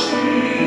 She.